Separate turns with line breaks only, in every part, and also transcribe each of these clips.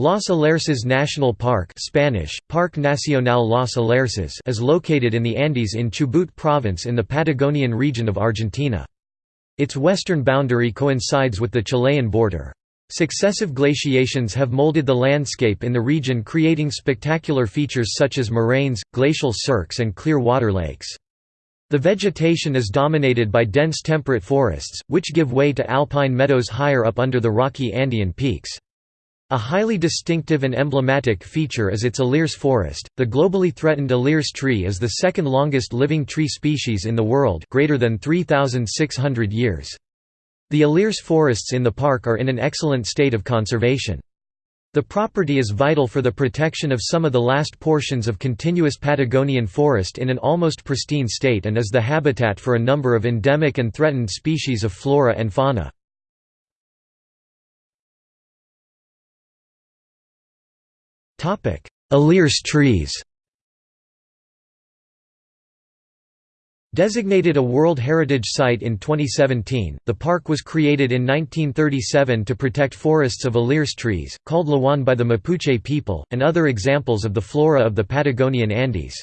Los Alerces National Park Spanish, Parque Nacional Los Alerces is located in the Andes in Chubut province in the Patagonian region of Argentina. Its western boundary coincides with the Chilean border. Successive glaciations have molded the landscape in the region creating spectacular features such as moraines, glacial cirques and clear water lakes. The vegetation is dominated by dense temperate forests, which give way to alpine meadows higher up under the rocky Andean peaks. A highly distinctive and emblematic feature is its Alerce forest. The globally threatened Alerce tree is the second longest living tree species in the world, greater than 3600 years. The Alerce forests in the park are in an excellent state of conservation. The property is vital for the protection of some of the last portions of continuous Patagonian forest in an almost pristine state and is the habitat for a number of endemic and threatened species of flora and fauna. Alerce trees Designated a World Heritage Site in 2017, the park was created in 1937 to protect forests of Alerce trees, called lahuán by the Mapuche people, and other examples of the flora of the Patagonian Andes.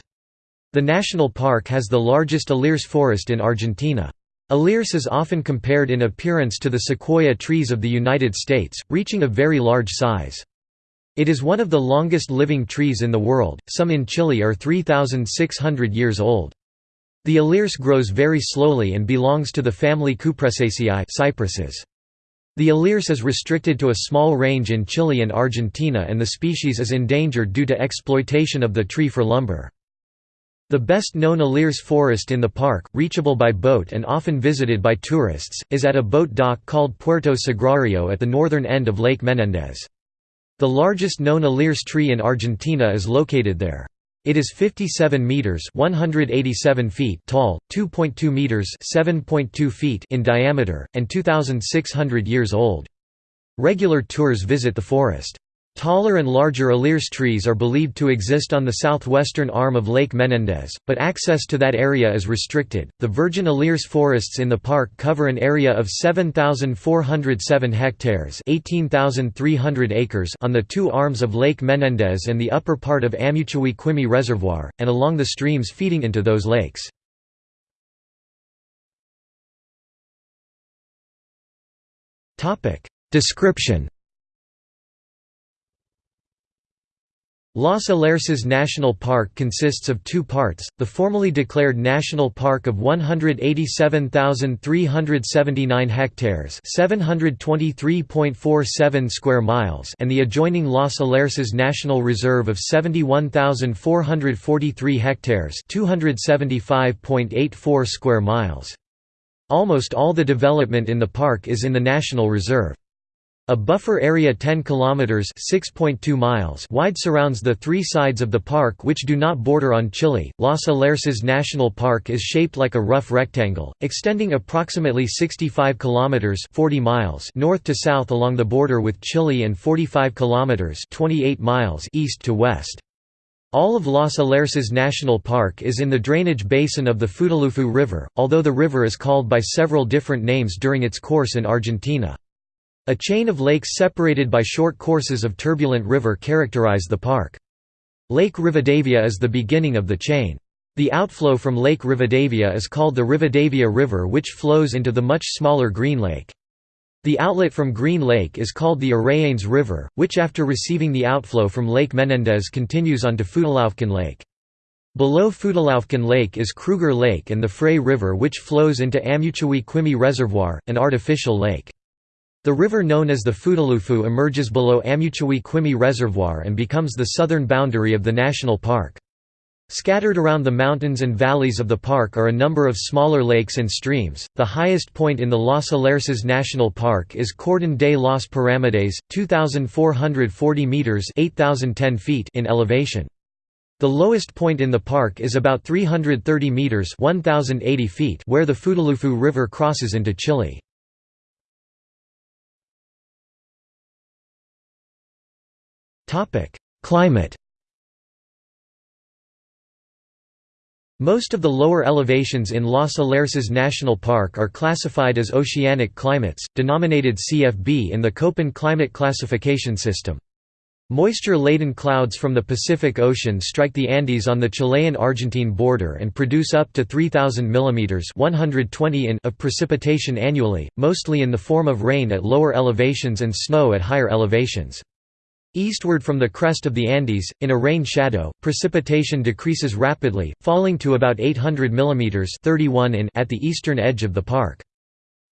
The national park has the largest Alerce forest in Argentina. Alerce is often compared in appearance to the sequoia trees of the United States, reaching a very large size. It is one of the longest living trees in the world, some in Chile are 3,600 years old. The Alerce grows very slowly and belongs to the family Cupressaceae cypresses. The Alerce is restricted to a small range in Chile and Argentina and the species is endangered due to exploitation of the tree for lumber. The best known Alerce forest in the park, reachable by boat and often visited by tourists, is at a boat dock called Puerto Sagrario at the northern end of Lake Menendez. The largest known Alerce tree in Argentina is located there. It is 57 meters (187 feet) tall, 2.2 meters (7.2 feet) in diameter, and 2600 years old. Regular tours visit the forest. Taller and larger Alerce trees are believed to exist on the southwestern arm of Lake Menendez, but access to that area is restricted. The virgin Alerce forests in the park cover an area of 7,407 hectares (18,300 acres) on the two arms of Lake Menendez and the upper part of Amutui-Quimei Reservoir, and along the streams feeding into those lakes. Description Los Alerces National Park consists of two parts, the formally declared National Park of 187,379 hectares 723.47 square miles and the adjoining Los Alerces National Reserve of 71,443 hectares 275.84 square miles. Almost all the development in the park is in the National Reserve. A buffer area 10 kilometers (6.2 miles) wide surrounds the three sides of the park which do not border on Chile. Los Alerces National Park is shaped like a rough rectangle, extending approximately 65 kilometers (40 miles) north to south along the border with Chile and 45 kilometers (28 miles) east to west. All of Los Alerces National Park is in the drainage basin of the Futaleufú River, although the river is called by several different names during its course in Argentina. A chain of lakes separated by short courses of turbulent river characterize the park. Lake Rivadavia is the beginning of the chain. The outflow from Lake Rivadavia is called the Rivadavia River which flows into the much smaller Green Lake. The outlet from Green Lake is called the Arrayanes River, which after receiving the outflow from Lake Menendez continues on to Futalaufquen Lake. Below Futalaufquen Lake is Kruger Lake and the Frey River which flows into Amutui-Quimei Reservoir, an artificial lake. The river known as the Futaleufú emerges below Amutui-Quimei Reservoir and becomes the southern boundary of the national park. Scattered around the mountains and valleys of the park are a number of smaller lakes and streams. The highest point in the Los Alerces National Park is Cordon de las Piramides, 2440 meters (8010 feet) in elevation. The lowest point in the park is about 330 meters (1080 feet) where the Futaleufú River crosses into Chile. Climate Most of the lower elevations in Los Alerces National Park are classified as oceanic climates, denominated CFB in the Köppen climate classification system. Moisture-laden clouds from the Pacific Ocean strike the Andes on the Chilean-Argentine border and produce up to 3,000 mm 120 in of precipitation annually, mostly in the form of rain at lower elevations and snow at higher elevations. Eastward from the crest of the Andes, in a rain shadow, precipitation decreases rapidly, falling to about 800 mm 31 in at the eastern edge of the park.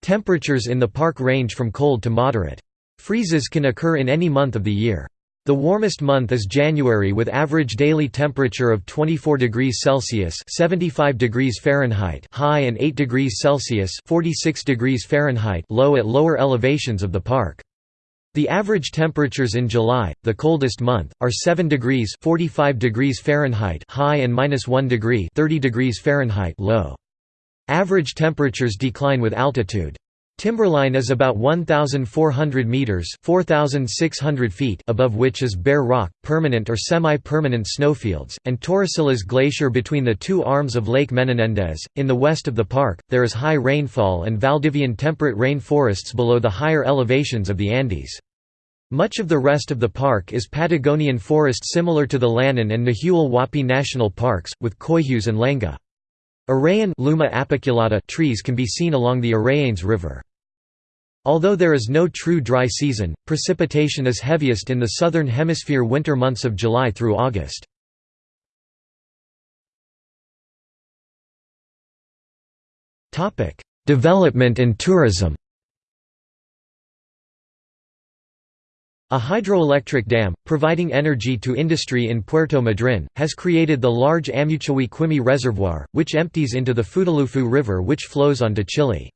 Temperatures in the park range from cold to moderate. Freezes can occur in any month of the year. The warmest month is January with average daily temperature of 24 degrees Celsius (75 degrees Fahrenheit) high and 8 degrees Celsius (46 degrees Fahrenheit) low at lower elevations of the park. The average temperatures in July, the coldest month, are 7 degrees 45 degrees Fahrenheit high and -1 degree 30 degrees Fahrenheit low. Average temperatures decline with altitude. Timberline is about 1,400 metres 4,600 feet above which is bare rock, permanent or semi-permanent snowfields, and Torrecillas Glacier between the two arms of Lake Menendez. In the west of the park, there is high rainfall and Valdivian temperate rainforests below the higher elevations of the Andes. Much of the rest of the park is Patagonian forest similar to the Lanín and Nahuel Huapi National Parks, with coihus and lenga. Arrayan Luma apiculata trees can be seen along the Arrayanes River. Although there is no true dry season, precipitation is heaviest in the southern hemisphere winter months of July through August. Development and tourism A hydroelectric dam, providing energy to industry in Puerto Madryn, has created the large Amutui-Quimei Reservoir, which empties into the Futaleufú River which flows onto Chile.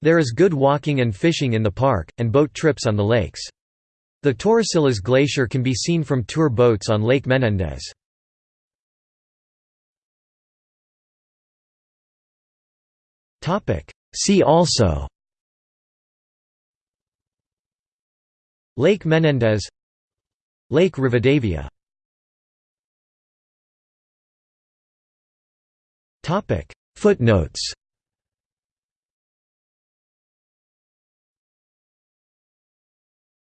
There is good walking and fishing in the park, and boat trips on the lakes. The Torrecillas Glacier can be seen from tour boats on Lake Menendez. See also Lake Menendez Lake Rivadavia. Footnotes